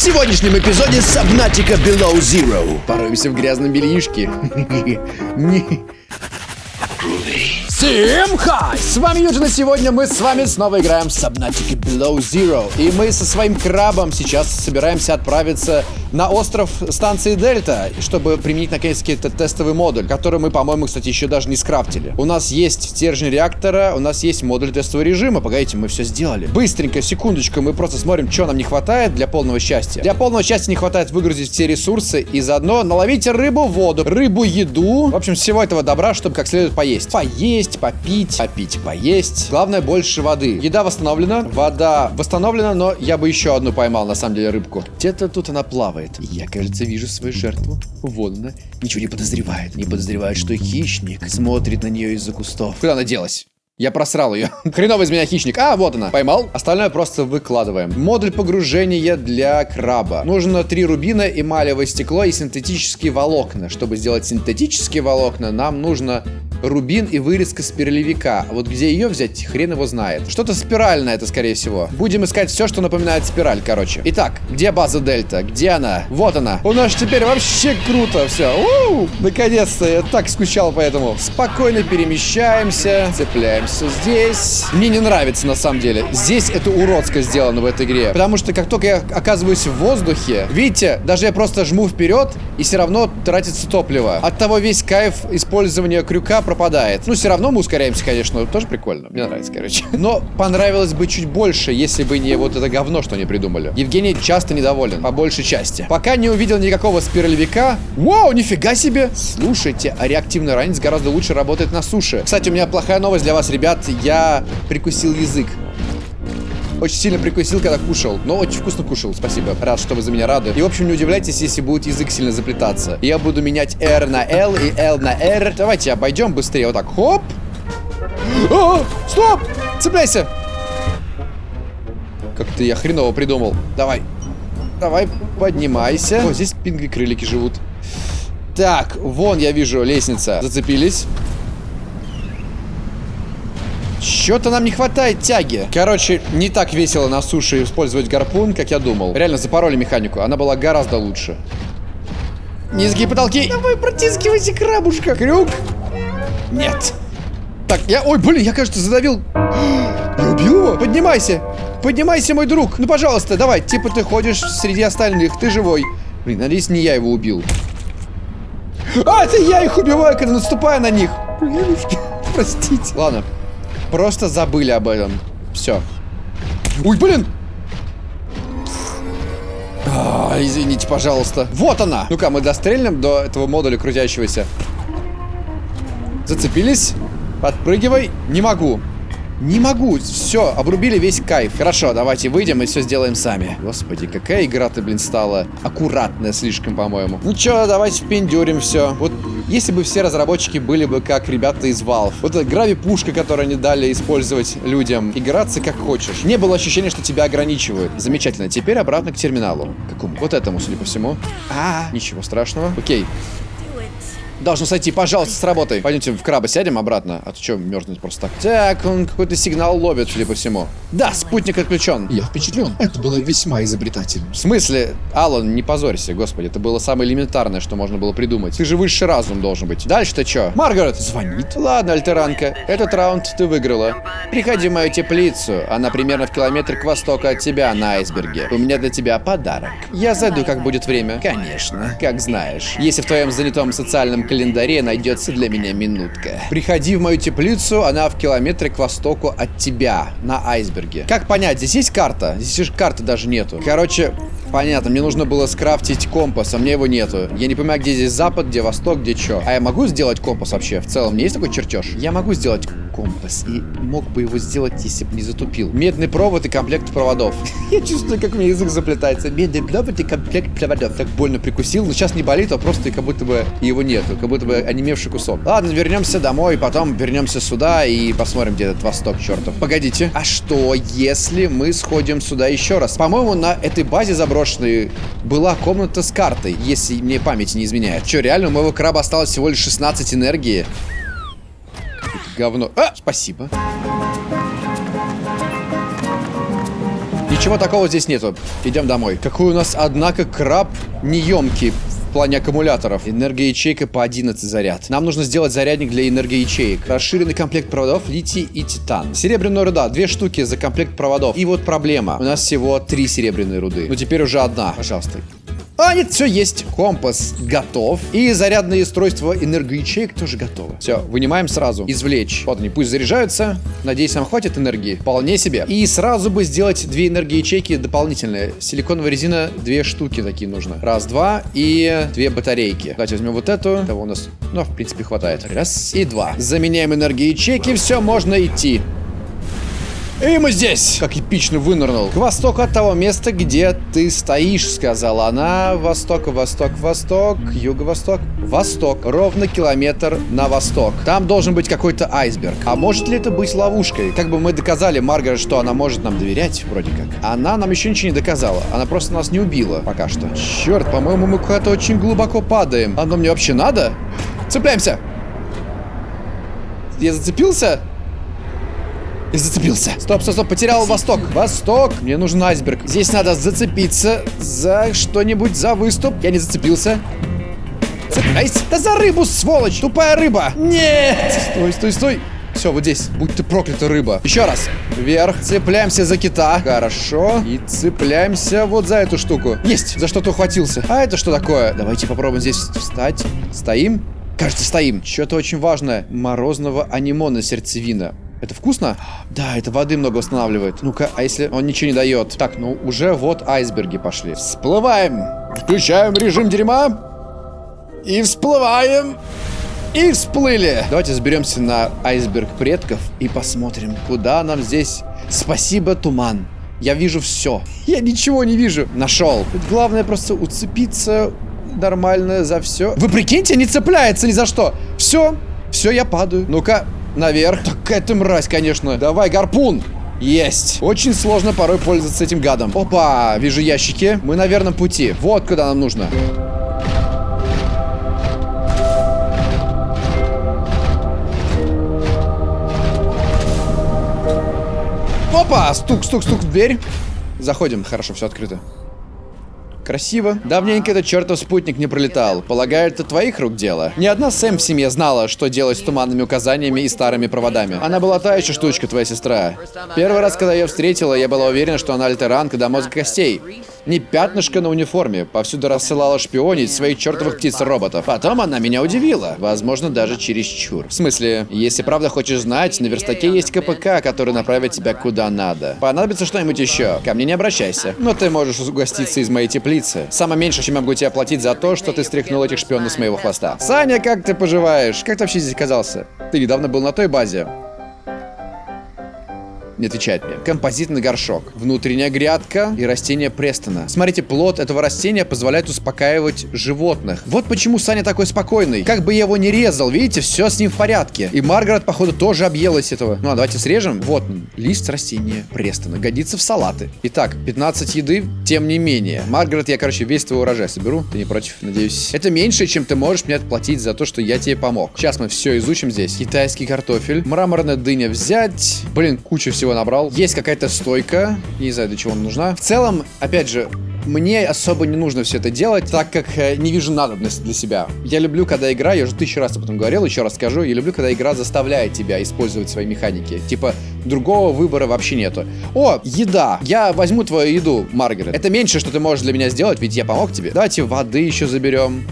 сегодняшнем эпизоде Subnautica Below Zero. Пороемся в грязном бельишке. Не- Всем хай! С вами Юджин, и сегодня мы с вами снова играем в Subnautica Below Zero. И мы со своим крабом сейчас собираемся отправиться на остров станции Дельта, чтобы применить наконец-таки этот тестовый модуль, который мы, по-моему, кстати, еще даже не скрафтили. У нас есть стержень реактора, у нас есть модуль тестового режима. Погодите, мы все сделали. Быстренько, секундочку, мы просто смотрим, что нам не хватает для полного счастья. Для полного счастья не хватает выгрузить все ресурсы и заодно наловите рыбу в воду, рыбу, еду. В общем, всего этого добра, чтобы как следует поесть. Поесть, попить, попить, поесть. Главное, больше воды. Еда восстановлена, вода восстановлена, но я бы еще одну поймал, на самом деле, рыбку. Где-то тут она плавает. Я, кажется, вижу свою жертву. Вон она. Ничего не подозревает. Не подозревает, что хищник смотрит на нее из-за кустов. Куда она делась? Я просрал ее. Хреновый из меня хищник. А, вот она. Поймал. Остальное просто выкладываем. Модуль погружения для краба. Нужно три рубина, эмалевое стекло и синтетические волокна. Чтобы сделать синтетические волокна, нам нужно рубин и вырезка спиралевика. Вот где ее взять, хрен его знает. Что-то спиральное это, скорее всего. Будем искать все, что напоминает спираль, короче. Итак, где база Дельта? Где она? Вот она. У нас теперь вообще круто все. Наконец-то. Я так скучал по этому. Спокойно перемещаемся. Цепляемся здесь. Мне не нравится, на самом деле. Здесь это уродско сделано в этой игре. Потому что как только я оказываюсь в воздухе, видите, даже я просто жму вперед, и все равно тратится топливо. От того весь кайф использования крюка пропадает. Ну, все равно мы ускоряемся, конечно, тоже прикольно. Мне нравится, короче. Но понравилось бы чуть больше, если бы не вот это говно, что они придумали. Евгений часто недоволен, по большей части. Пока не увидел никакого спиралевика. Вау, нифига себе! Слушайте, а реактивный ранец гораздо лучше работает на суше. Кстати, у меня плохая новость для вас, ребят. Я прикусил язык. Очень сильно прикусил, когда кушал. Но очень вкусно кушал, спасибо. Рад, что вы за меня рады. И, в общем, не удивляйтесь, если будет язык сильно заплетаться. Я буду менять R на L и L на R. Давайте обойдем быстрее. Вот так, хоп. А, стоп! Цепляйся! Как-то я хреново придумал. Давай. Давай, поднимайся. О, здесь пингви-крылики живут. Так, вон я вижу лестница. Зацепились. Чё-то нам не хватает тяги. Короче, не так весело на суше использовать гарпун, как я думал. Реально, запороли механику. Она была гораздо лучше. Низкие потолки. Давай, протискивайся, крабушка. Крюк. Нет. Так, я... Ой, блин, я, кажется, задавил... Я убил его? Поднимайся. Поднимайся, мой друг. Ну, пожалуйста, давай. Типа ты ходишь среди остальных. Ты живой. Блин, надеюсь, не я его убил. А, это я их убиваю, когда наступаю на них. Блинушки. Простите. Ладно. Просто забыли об этом. Все. Ой, блин! А, извините, пожалуйста. Вот она! Ну-ка, мы дострельнем до этого модуля крутящегося. Зацепились. Подпрыгивай. Не могу. Не могу. Все, обрубили весь кайф. Хорошо, давайте выйдем и все сделаем сами. Господи, какая игра ты, блин, стала аккуратная слишком, по-моему. Ну чё, давайте впендюрим все. Вот если бы все разработчики были бы как ребята из Valve. Вот эта грави-пушка, которую они дали использовать людям. Играться как хочешь. Не было ощущения, что тебя ограничивают. Замечательно. Теперь обратно к терминалу. Какому? Вот этому, судя по всему. А, -а, -а. ничего страшного. Окей. Должно сойти, пожалуйста, сработай. Пойдемте в краба сядем обратно. А то что, мерзнуть просто так? Так, он какой-то сигнал ловит, судя по всему. Да, спутник отключен. Я впечатлен. Это было весьма изобретательно. В смысле? Алан, не позорься, господи. Это было самое элементарное, что можно было придумать. Ты же высший разум должен быть. Дальше-то что? Маргарет звонит. Ладно, альтеранка. Этот раунд ты выиграла. Приходи в мою теплицу. Она примерно в километр к востоку от тебя на айсберге. У меня для тебя подарок. Я зайду, как будет время. Конечно, как знаешь. Если в твоем занятом социальном календаре найдется для меня минутка. Приходи в мою теплицу, она в километре к востоку от тебя, на айсберге. Как понять, здесь есть карта? Здесь же карты даже нету. Короче, понятно, мне нужно было скрафтить компас, а мне его нету. Я не понимаю, где здесь запад, где восток, где что. А я могу сделать компас вообще? В целом, меня есть такой чертеж? Я могу сделать компас. И мог бы его сделать, если бы не затупил. Медный провод и комплект проводов. Я чувствую, как у меня язык заплетается. Медный провод и комплект проводов. Так больно прикусил, но сейчас не болит, а просто как будто бы его нету. Как будто бы онемевший кусок. Ладно, вернемся домой, потом вернемся сюда и посмотрим, где этот восток, чертов. Погодите. А что, если мы сходим сюда еще раз? По-моему, на этой базе заброшенной была комната с картой, если мне память не изменяет. Че, реально, у моего краба осталось всего лишь 16 энергии? Говно. А, спасибо. Ничего такого здесь нету. Идем домой. Какой у нас, однако, краб неемкий в плане аккумуляторов. Энергоячейка по 11 заряд. Нам нужно сделать зарядник для энергоячеек. Расширенный комплект проводов литий и титан. Серебряная руда. Две штуки за комплект проводов. И вот проблема. У нас всего три серебряные руды. Ну теперь уже одна. Пожалуйста. А, нет, все есть. Компас готов. И зарядное устройство энергоячеек тоже готово. Все, вынимаем сразу. Извлечь. Вот они, пусть заряжаются. Надеюсь, нам хватит энергии. Вполне себе. И сразу бы сделать две энергоячейки дополнительные. Силиконовая резина, две штуки такие нужно. Раз, два и две батарейки. Давайте возьмем вот эту. Того у нас, ну, в принципе, хватает. Раз и два. Заменяем энергоячейки. Все, можно идти. И мы здесь! Как эпично вынырнул. К востоку от того места, где ты стоишь, сказала она. Восток, восток, восток, юго-восток, восток. Ровно километр на восток. Там должен быть какой-то айсберг. А может ли это быть ловушкой? Как бы мы доказали Маргарет, что она может нам доверять, вроде как. Она нам еще ничего не доказала. Она просто нас не убила пока что. Черт, по-моему, мы куда-то очень глубоко падаем. Оно мне вообще надо? Цепляемся! Я зацепился? И зацепился. Стоп, стоп, стоп, потерял восток. Восток. Мне нужен айсберг. Здесь надо зацепиться за что-нибудь, за выступ. Я не зацепился. Цепляйся. Да за рыбу, сволочь. Тупая рыба. Нет. Стой, стой, стой. Все, вот здесь. Будь ты проклята, рыба. Еще раз. Вверх. Цепляемся за кита. Хорошо. И цепляемся вот за эту штуку. Есть. За что-то ухватился. А это что такое? Давайте попробуем здесь встать. Стоим. Кажется, стоим. Что-то очень важное. Морозного анимона сердцевина. Это вкусно? Да, это воды много восстанавливает. Ну-ка, а если он ничего не дает? Так, ну уже вот айсберги пошли. Всплываем. Включаем режим дерьма. И всплываем. И всплыли. Давайте заберемся на айсберг предков и посмотрим, куда нам здесь. Спасибо, туман. Я вижу все. Я ничего не вижу. Нашел. Тут главное просто уцепиться нормально за все. Вы прикиньте, не цепляется ни за что. Все. Все, я падаю. Ну-ка, Наверх. Так это мразь, конечно. Давай, гарпун. Есть. Очень сложно порой пользоваться этим гадом. Опа, вижу ящики. Мы на верном пути. Вот куда нам нужно. Опа, стук, стук, стук в дверь. Заходим. Хорошо, все открыто. Красиво. Давненько этот чертов спутник не пролетал. Полагаю, это твоих рук дело. Ни одна Сэм в семье знала, что делать с туманными указаниями и старыми проводами. Она была та еще штучка, твоя сестра. Первый раз, когда я ее встретила, я была уверена, что она альтеранка до мозга костей. Не пятнышко на униформе. Повсюду рассылала шпионить своих чертовых птиц-роботов. Потом она меня удивила. Возможно, даже чересчур. В смысле, если правда хочешь знать, на верстаке есть КПК, который направит тебя куда надо. Понадобится что-нибудь еще. Ко мне не обращайся. Но ты можешь угоститься из моей теплицы. Самое меньшее, чем я могу тебе оплатить за то, что ты стряхнул этих шпионов с моего хвоста. Саня, как ты поживаешь? Как ты вообще здесь оказался? Ты недавно был на той базе не отвечает мне. Композитный горшок, внутренняя грядка и растение Престона. Смотрите, плод этого растения позволяет успокаивать животных. Вот почему Саня такой спокойный. Как бы я его не резал, видите, все с ним в порядке. И Маргарет, походу, тоже объелась этого. Ну, а давайте срежем. Вот лист растения Престона. Годится в салаты. Итак, 15 еды, тем не менее. Маргарет, я, короче, весь твой урожай соберу. Ты не против, надеюсь. Это меньше, чем ты можешь мне отплатить за то, что я тебе помог. Сейчас мы все изучим здесь. Китайский картофель, мраморная дыня взять. Блин, куча всего всего набрал. Есть какая-то стойка. Не знаю, для чего она нужна. В целом, опять же, мне особо не нужно все это делать, так как э, не вижу надобности для себя. Я люблю, когда игра, я уже тысячу раз об этом говорил, еще раз скажу, я люблю, когда игра заставляет тебя использовать свои механики. Типа, другого выбора вообще нету. О, еда. Я возьму твою еду, Маргарет. Это меньше, что ты можешь для меня сделать, ведь я помог тебе. Давайте воды еще заберем.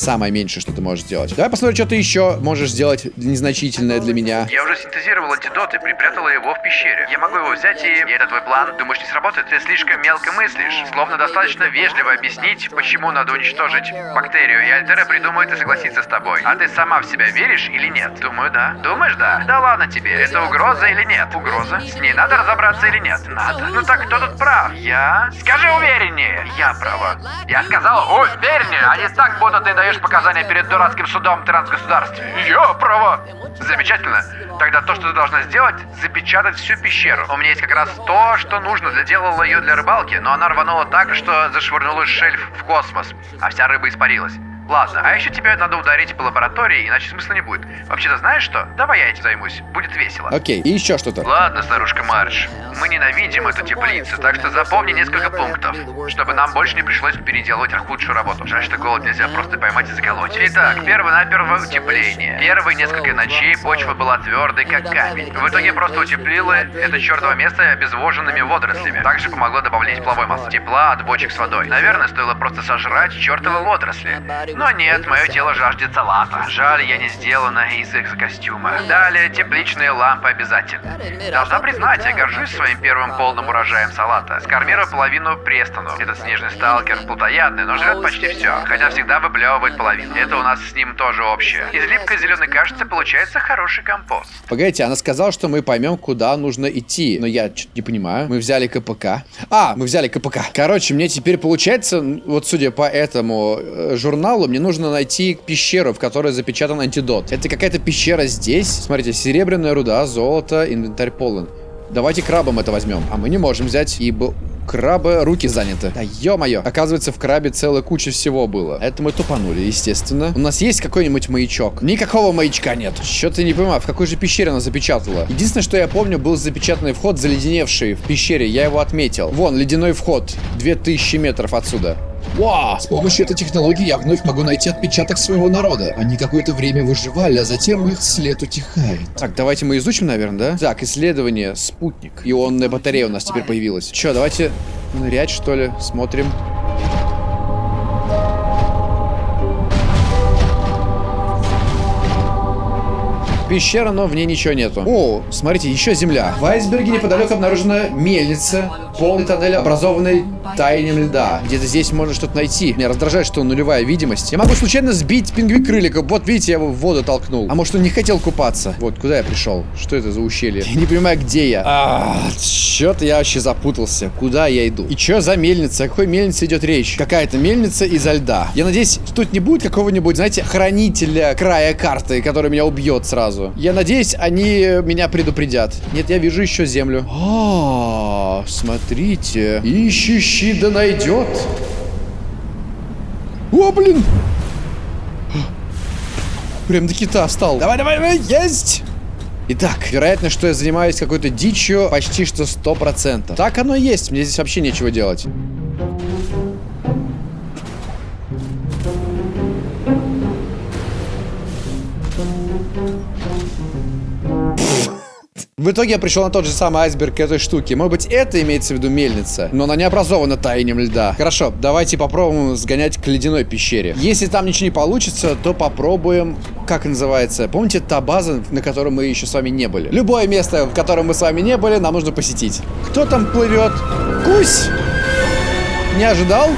Самое меньшее, что ты можешь сделать. Давай посмотрим, что ты еще можешь сделать незначительное для меня. Я уже синтезировал антидот и припрятала его в пещере. Я могу его взять и... И это твой план? Думаешь, не сработает? Ты слишком мелко мыслишь. Словно достаточно вежливо объяснить, почему надо уничтожить бактерию, и Альтера придумает и согласится с тобой. А ты сама в себя веришь или нет? Думаю, да. Думаешь, да? Да ладно тебе. Это угроза или нет? Угроза? С ней надо разобраться или нет? Надо. Ну так кто тут прав? Я? Скажи увереннее. Я права. Я сказал увереннее, а не так, будто ты даешь показания перед дурацким судом трансгосударств. Я права. Замечательно. Тогда то, что ты должна сделать, запечатать всю пещеру. У меня есть как раз то, что нужно. Заделала ее для рыбалки, но она рванула так, что зашвырнула шельф в космос, а вся рыба испарилась. Ладно, а еще тебе надо ударить по лаборатории, иначе смысла не будет. Вообще-то знаешь что? Давай я этим займусь. Будет весело. Окей, и еще что-то. Ладно, старушка Марш. Мы ненавидим эту теплицу, так что запомни несколько пунктов, чтобы нам больше не пришлось переделывать худшую работу. Жаль, что голод нельзя просто поймать и заколоть. Итак, перво-наперво утепление. Первые несколько ночей почва была твердой, как камень. В итоге просто утеплила это чертово место обезвоженными водорослями. Также помогло добавлять тепловой массы тепла от бочек с водой. Наверное, стоило просто сожрать чертовы водоросли. Но нет, мое тело жаждет салата. Жаль, я не сделана из экзокостюма. Далее, тепличные лампы обязательно. Должна признать, я горжусь своим первым полным урожаем салата. Скормировал половину Престону. Этот снежный сталкер плотоядный, но жрет почти все. Хотя всегда выплевывает половину. Это у нас с ним тоже общее. Из липкой зеленой кашицы получается хороший компост. Погодите, она сказала, что мы поймем, куда нужно идти. Но я что-то не понимаю. Мы взяли КПК. А, мы взяли КПК. Короче, мне теперь получается, вот судя по этому э, журналу, мне нужно найти пещеру, в которой запечатан антидот. Это какая-то пещера здесь. Смотрите, серебряная руда, золото, инвентарь полон. Давайте крабом это возьмем. А мы не можем взять, ибо краба руки заняты. Да ё-моё. Оказывается, в крабе целая куча всего было. Это мы тупанули, естественно. У нас есть какой-нибудь маячок? Никакого маячка нет. Что-то не понимаю, в какой же пещере она запечатала? Единственное, что я помню, был запечатанный вход, заледеневший в пещере. Я его отметил. Вон, ледяной вход. 2000 метров отсюда. Вау! С помощью этой технологии я вновь могу найти отпечаток своего народа. Они какое-то время выживали, а затем их след утихает. Так, давайте мы изучим, наверное, да? Так, исследование, спутник. Ионная батарея у нас теперь появилась. Че, давайте нырять, что ли? Смотрим. Пещера, но в ней ничего нету. О, смотрите, еще земля. В айсберге неподалеку обнаружена мельница, полный тоннель, образованный таянием льда. Где-то здесь можно что-то найти. Меня раздражает, что нулевая видимость. Я могу случайно сбить пингви крылика. Вот, видите, я его в воду толкнул. А может, он не хотел купаться? Вот, куда я пришел? Что это за ущелье? Я не понимаю, где я. А, Чё-то я вообще запутался. Куда я иду? И что за мельница? О какой мельнице идет речь? Какая-то мельница изо льда. Я надеюсь, тут не будет какого-нибудь, знаете, хранителя края карты, который меня убьет сразу. Я надеюсь, они меня предупредят. Нет, я вижу еще землю. А, смотрите. Ищущий да найдет. О, блин! Прям до кита стал. Давай, давай, давай, есть! Итак, вероятно, что я занимаюсь какой-то дичью почти что 100%. Так оно и есть, мне здесь вообще нечего делать. В итоге я пришел на тот же самый айсберг этой штуки. Может быть, это имеется в виду мельница, но она не образована таянием льда. Хорошо, давайте попробуем сгонять к ледяной пещере. Если там ничего не получится, то попробуем... Как называется? Помните та база, на которой мы еще с вами не были? Любое место, в котором мы с вами не были, нам нужно посетить. Кто там плывет? Кусь! Не ожидал?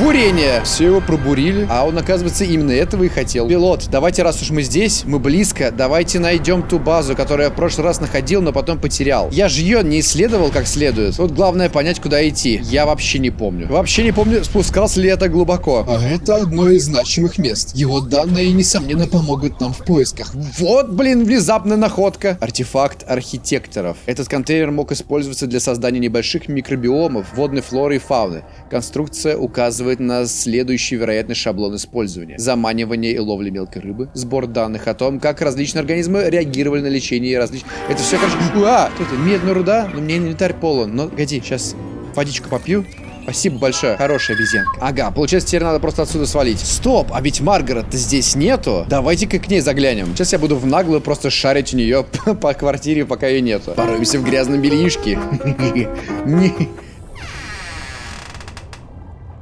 Бурение. Все его пробурили. А он, оказывается, именно этого и хотел. Пилот, давайте, раз уж мы здесь, мы близко, давайте найдем ту базу, которую я в прошлый раз находил, но потом потерял. Я же ее не исследовал как следует. Вот главное понять, куда идти. Я вообще не помню. Вообще не помню, спускался ли это глубоко. А это одно из значимых мест. Его данные, несомненно, помогут нам в поисках. Вот, блин, внезапная находка. Артефакт архитекторов. Этот контейнер мог использоваться для создания небольших микробиомов, водной флоры и фауны. Конструкция указывает на следующий вероятный шаблон использования. Заманивание и ловля мелкой рыбы. Сбор данных о том, как различные организмы реагировали на лечение и различные... Это все, короче... Уа! Что это? Медная руда? Но мне инвентарь полон. Но, погоди, сейчас водичку попью. Спасибо большое. Хорошая обезьянка. Ага, получается, теперь надо просто отсюда свалить. Стоп, а ведь Маргарет-то здесь нету. Давайте-ка к ней заглянем. Сейчас я буду в наглую просто шарить у нее по квартире, пока ее нету. Порвемся в грязном бельишке.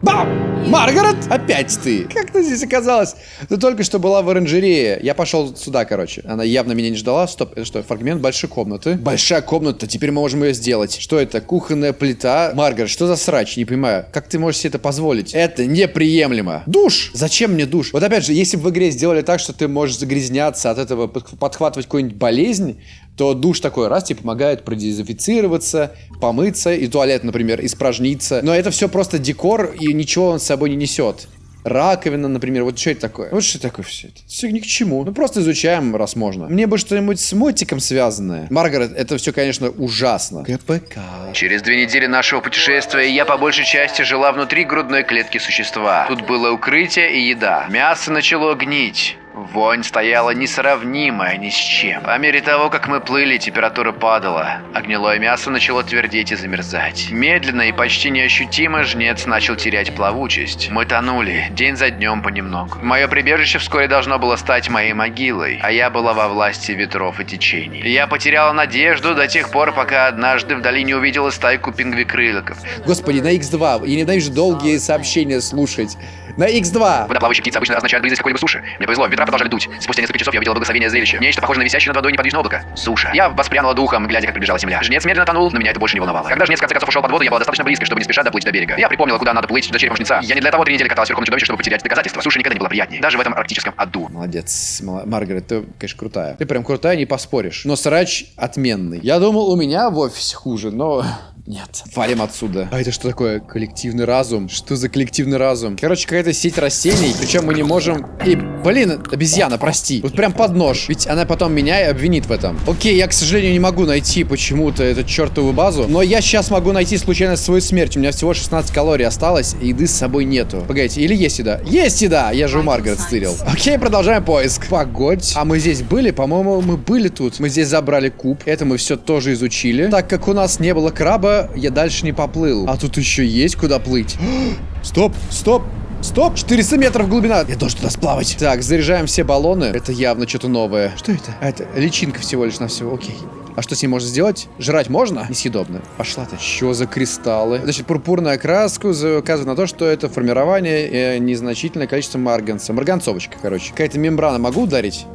Бам! Маргарет! Опять ты! Как ты здесь оказалась? Ты только что была в оранжерее. Я пошел сюда, короче. Она явно меня не ждала. Стоп, это что, фрагмент большой комнаты? Большая комната, теперь мы можем ее сделать. Что это? Кухонная плита? Маргарет, что за срач? Не понимаю. Как ты можешь себе это позволить? Это неприемлемо. Душ! Зачем мне душ? Вот опять же, если бы в игре сделали так, что ты можешь загрязняться от этого, подхватывать какую-нибудь болезнь, то душ такой раз тебе помогает продезинфицироваться, помыться, и туалет, например, испражниться. Но это все просто декор, и ничего он с собой не несет. раковина, например. Вот что это такое? Вот что такое все это? Все ни к чему. Ну просто изучаем, раз можно. Мне бы что-нибудь с мотиком связанное. Маргарет, это все, конечно, ужасно. КПК. Через две недели нашего путешествия я по большей части жила внутри грудной клетки существа. Тут было укрытие и еда. Мясо начало гнить. Вонь стояла несравнимая ни с чем. По мере того, как мы плыли, температура падала, а гнилое мясо начало твердеть и замерзать. Медленно и почти неощутимо жнец начал терять плавучесть. Мы тонули, день за днем понемногу. Мое прибежище вскоре должно было стать моей могилой, а я была во власти ветров и течений. Я потеряла надежду до тех пор, пока однажды вдали не увидела стайку пингвикрылоков. Господи, на X2. Я ненавижу долгие сообщения слушать. На X2. Водоплавающие птицы обычно означают близость какой-либо суши. Мне повезло, ветра продолжали дуть. Спустя несколько часов я увидела благословение зрелище. Нечто похожее на висящее над водой неподвижное облако. Суша. Я воспрянула духом, глядя, как приближалась земля. Жнец медленно тонул, но меня это больше не волновало. Когда жнец в конце концов ушел под воду, я была достаточно близко, чтобы не спеша доплыть до берега. Я припомнила, куда надо плыть до черепа жнеца. Я не для того три недели каталась верхом чудовища, чтобы потерять доказательства. Суша никогда не была приятнее. Даже в этом арктическом аду. Молодец, Маргарет, ты, конечно, крутая. Ты прям крутая, не поспоришь. Но срач отменный. Я думал, у меня в офисе хуже, но... Нет. Валим отсюда. А это что такое? Коллективный разум? Что за коллективный разум? Короче, какая-то сеть растений. Причем мы не можем... И, блин, обезьяна, прости. Вот прям под нож. Ведь она потом меня и обвинит в этом. Окей, я, к сожалению, не могу найти почему-то эту чертову базу. Но я сейчас могу найти случайно свою смерть. У меня всего 16 калорий осталось, и еды с собой нету. Погодите, или есть еда? Есть еда! Я же у Маргарет стырил. Окей, продолжаем поиск. Погодь. А мы здесь были? По-моему, мы были тут. Мы здесь забрали куб. Это мы все тоже изучили. Так как у нас не было краба, я дальше не поплыл. А тут еще есть куда плыть. Стоп, стоп. Стоп! 400 метров глубина! Я должен туда сплавать. Так, заряжаем все баллоны. Это явно что-то новое. Что это? А, это личинка всего лишь на все. Окей. А что с ней можно сделать? Жрать можно? Несъедобно. Пошла ты. Что за кристаллы? Значит, пурпурная краска указывает на то, что это формирование э, незначительное количество марганца. Марганцовочка, короче. Какая-то мембрана могу ударить?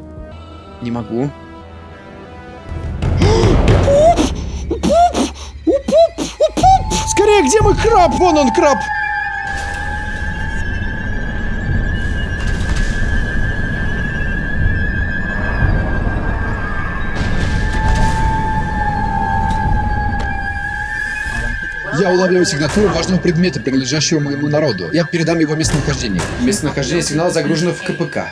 Не могу. Скорее, где мой краб? Вон он, краб! Я улавливаю сигнатуру важного предмета, принадлежащего моему народу. Я передам его местонахождение. Местонахождение сигнала загружено в КПК.